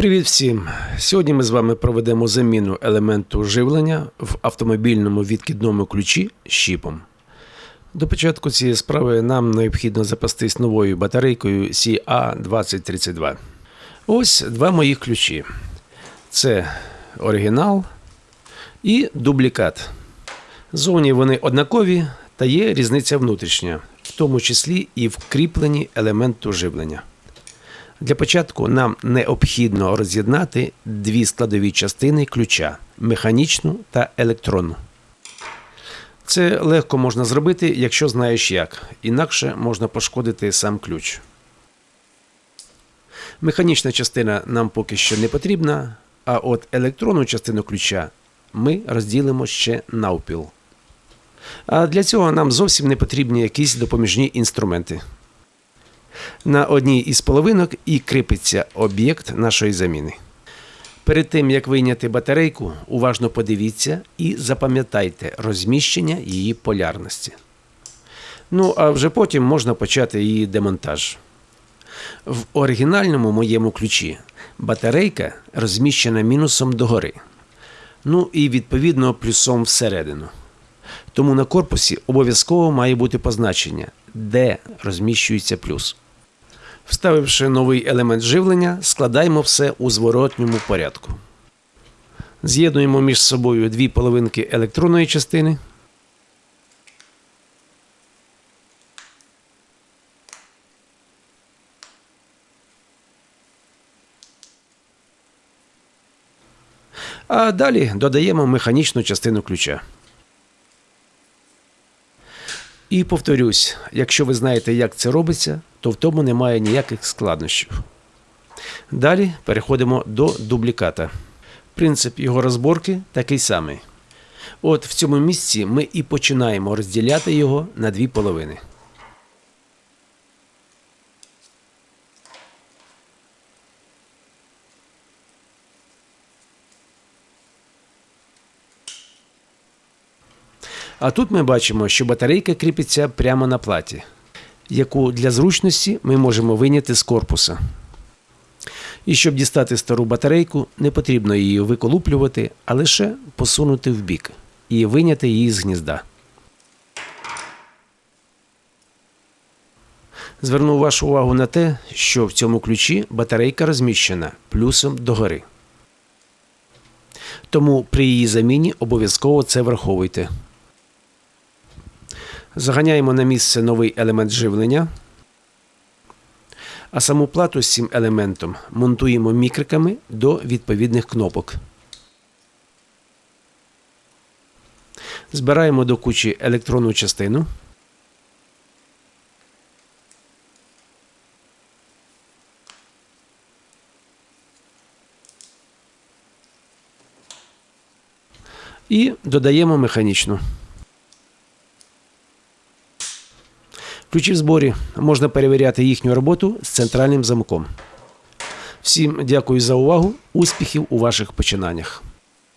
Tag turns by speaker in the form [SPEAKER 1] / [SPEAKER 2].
[SPEAKER 1] Привіт всім! Сьогодні ми з вами проведемо заміну елементу живлення в автомобільному відкидному ключі щіпом. До початку цієї справи нам необхідно запастись новою батарейкою CA2032. Ось два моїх ключі. Це оригінал і дублікат. Зовні вони однакові, та є різниця внутрішня, в тому числі і в кріпленні елементу живлення. Для початку нам необхідно роз'єднати дві складові частини ключа механічну та електронну. Це легко можна зробити, якщо знаєш як, інакше можна пошкодити сам ключ. Механічна частина нам поки що не потрібна, а от електронну частину ключа ми розділимо ще навпіл. А для цього нам зовсім не потрібні якісь допоміжні інструменти. На одній із половинок і кріпиться об'єкт нашої заміни. Перед тим як вийняти батарейку, уважно подивіться і запам'ятайте розміщення її полярності. Ну а вже потім можна почати її демонтаж. В оригінальному моєму ключі батарейка розміщена мінусом догори. Ну і відповідно плюсом всередину. Тому на корпусі обов'язково має бути позначення, де розміщується плюс. Вставивши новий елемент живлення, складаємо все у зворотньому порядку. З'єднуємо між собою дві половинки електронної частини. А далі додаємо механічну частину ключа. І повторюсь, якщо ви знаєте, як це робиться, то в тому немає ніяких складнощів. Далі переходимо до дубліката. Принцип його розборки такий самий. От в цьому місці ми і починаємо розділяти його на дві половини. А тут ми бачимо, що батарейка кріпиться прямо на платі, яку для зручності ми можемо виняти з корпуса. І щоб дістати стару батарейку, не потрібно її виколуплювати, а лише посунути в бік і виняти її з гнізда. Зверну вашу увагу на те, що в цьому ключі батарейка розміщена плюсом догори. Тому при її заміні обов'язково це враховуйте. Заганяємо на місце новий елемент живлення. А саму плату з цим елементом монтуємо мікриками до відповідних кнопок. Збираємо до кучі електронну частину. І додаємо механічну. Ключі в зборі можна перевіряти їхню роботу з центральним замком. Всім дякую за увагу, успіхів у ваших починаннях.